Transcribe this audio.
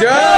Yeah.